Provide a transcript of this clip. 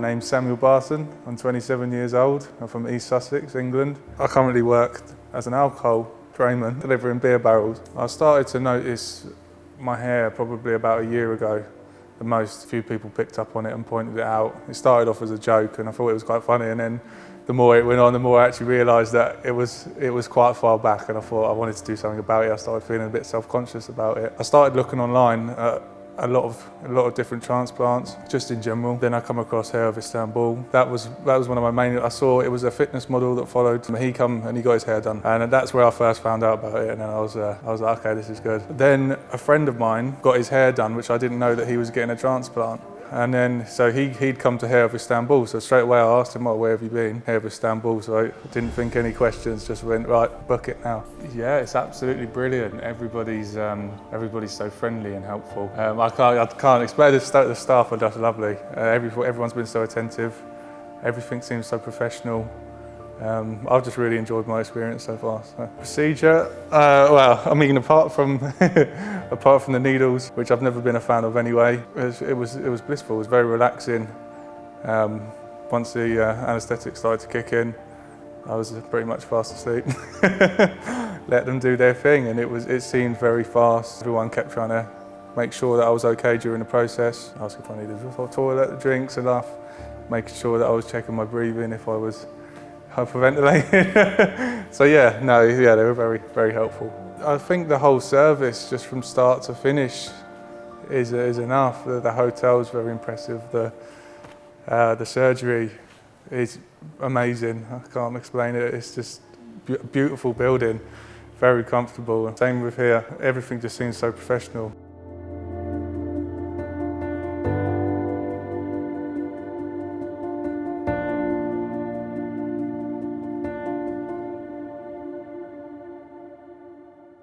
name's Samuel Barson. I'm 27 years old. I'm from East Sussex, England. I currently work as an alcohol drayman, delivering beer barrels. I started to notice my hair probably about a year ago. The most few people picked up on it and pointed it out. It started off as a joke and I thought it was quite funny and then the more it went on, the more I actually realised that it was, it was quite far back and I thought I wanted to do something about it. I started feeling a bit self-conscious about it. I started looking online at a lot of a lot of different transplants just in general. Then I come across Hair of Istanbul. That was that was one of my main I saw it was a fitness model that followed. He come and he got his hair done. And that's where I first found out about it. And then I was uh, I was like okay this is good. Then a friend of mine got his hair done which I didn't know that he was getting a transplant And then, so he, he'd come to Hair of Istanbul. So straight away I asked him, oh, where have you been? Hair of Istanbul. So I didn't think any questions, just went, right, book it now. Yeah, it's absolutely brilliant. Everybody's, um, everybody's so friendly and helpful. Um, I, can't, I can't explain, the, st the staff are just lovely. Uh, every, everyone's been so attentive. Everything seems so professional. Um, I've just really enjoyed my experience so far. So. Procedure, uh, well, I mean, apart from apart from the needles, which I've never been a fan of anyway, it was it was, it was blissful. It was very relaxing. Um, once the uh, anaesthetic started to kick in, I was pretty much fast asleep. Let them do their thing, and it was it seemed very fast. Everyone kept trying to make sure that I was okay during the process. Ask if I needed a toilet, drinks enough, making sure that I was checking my breathing if I was hyperventilating. so yeah, no, yeah, they were very, very helpful. I think the whole service, just from start to finish, is, is enough. The, the is very impressive. The, uh, the surgery is amazing. I can't explain it. It's just beautiful building, very comfortable. Same with here. Everything just seems so professional.